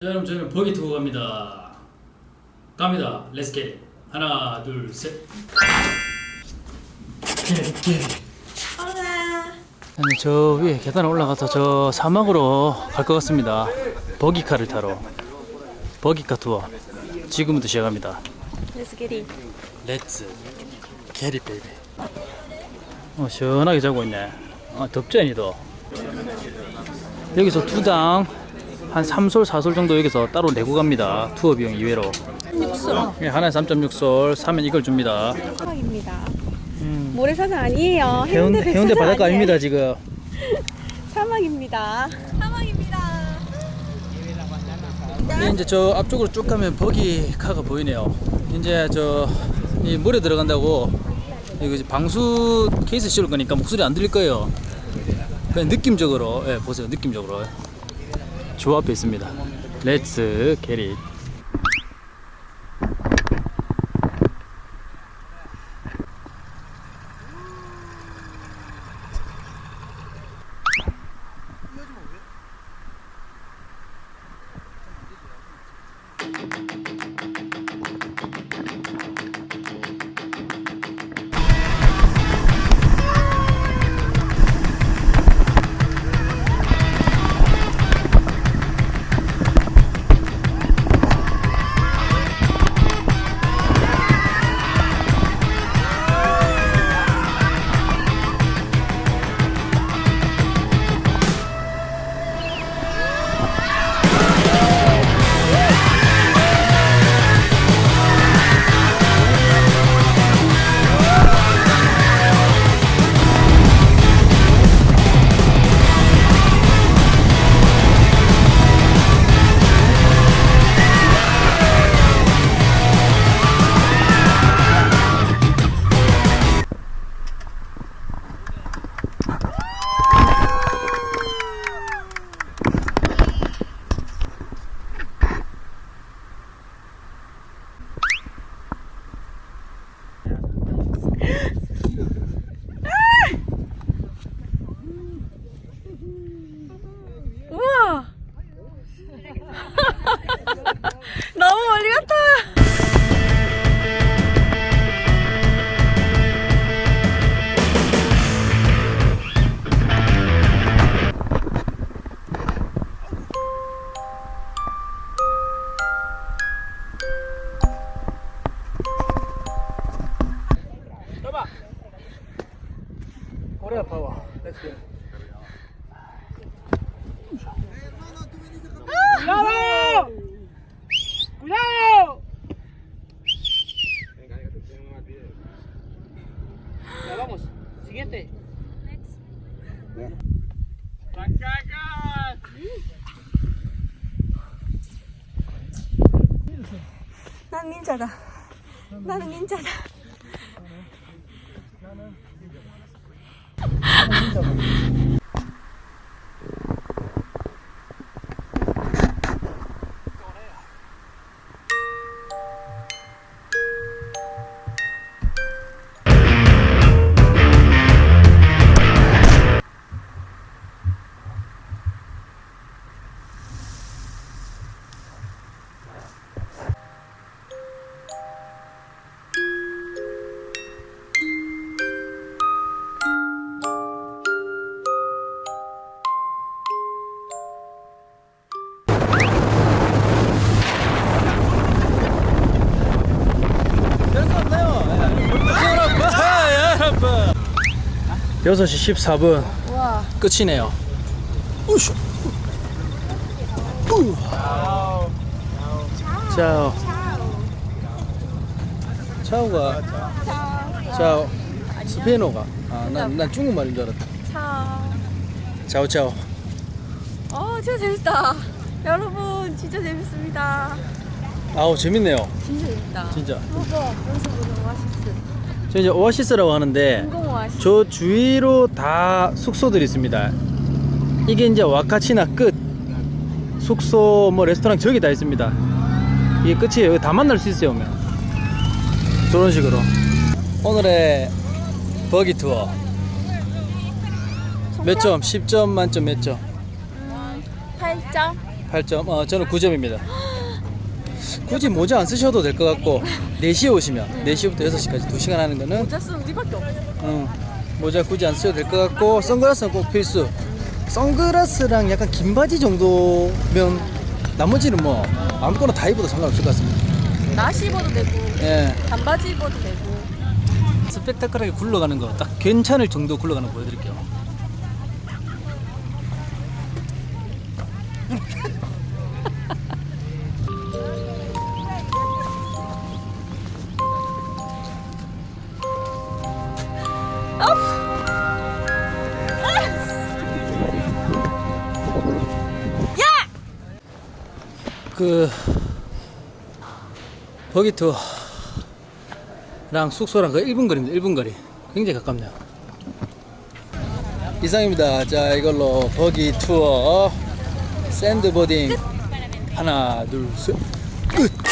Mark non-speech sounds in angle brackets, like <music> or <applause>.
자, 여러분 저희는 buggy 투어 갑니다. 갑니다. Let's get. 하나, 둘, 셋. Get, get. 아니 저 위에 계단 올라가서 저 사막으로 갈 것 같습니다. buggy car를 타러. buggy car 투어. 지금부터 시작합니다. Let's get it. Let's get it baby. 어 시원하게 자고 있네. 아 덥지 않이도. 여기서 두당 한 3솔 4솔 정도 여기서 따로 내고 갑니다. 투어 비용 이외로. 6수. 예, 하나에 3.6솔 사면 이걸 줍니다. 사막입니다. 음, 모래사장 아니에요. 해운대 해운대 바닷가 아니에요. 아닙니다 지금. <laughs> 사막입니다. 사막입니다. 네, 이제 저 앞쪽으로 쭉 가면 버기카가 보이네요. 이제 저 이 물에 들어간다고 이거 이제 방수 케이스 씌울 거니까 목소리 안 들릴 거예요. 그냥 느낌적으로 예, 보세요. 느낌적으로 조 앞에 있습니다. 렛츠 게릿. 코리아 파워. 렛츠 고. 난 닌자다. 나는 닌자다. 별거 Thank you. 6시 14분 우와. 끝이네요. 우쇼. 우. 차오. 차오가 차오. 스페인어가. 아, 난, 난 중국말인 줄 알았다. 차. 차오 차오. 어, 진짜 재밌다. 여러분, 진짜 재밌습니다. 아우 재밌네요. 진짜 재밌다. 진짜. 먹어. 여기서 보는 오아시스. 저 이제 오아시스라고 하는데 오아시스. 저 주위로 다 숙소들이 있습니다. 이게 이제 와카치나 끝 숙소 뭐 레스토랑 저기 다 있습니다. 이게 끝이에요. 여기 다 만날 수 있어요. 오면 저런 식으로 오늘의 버기 투어 몇 점? 10점 만점 몇 점? 음, 8점? 8점. 어, 저는 9점입니다. <gasps> 굳이 모자 안 쓰셔도 될 것 같고 4시에 오시면 4시부터 6시까지 2시간 하는 거는 모자 쓰는 우리밖에 없어. 어, 모자 굳이 안 쓰셔도 될 것 같고 선글라스는 꼭 필수. 선글라스랑 약간 긴 바지 정도면 나머지는 뭐 아무거나 다 입어도 상관없을 것 같습니다. 나시 입어도 되고, 예. 반바지 입어도 되고. 스펙타클하게 굴러가는 거 딱 괜찮을 정도 굴러가는 거 보여드릴게요. 그 buggy 투어랑 숙소랑 그 1분 거리입니다. 1분 거리. 굉장히 가깝네요. 이상입니다. 자, 이걸로 buggy 투어 sandboarding 하나, 둘, 셋. 끝.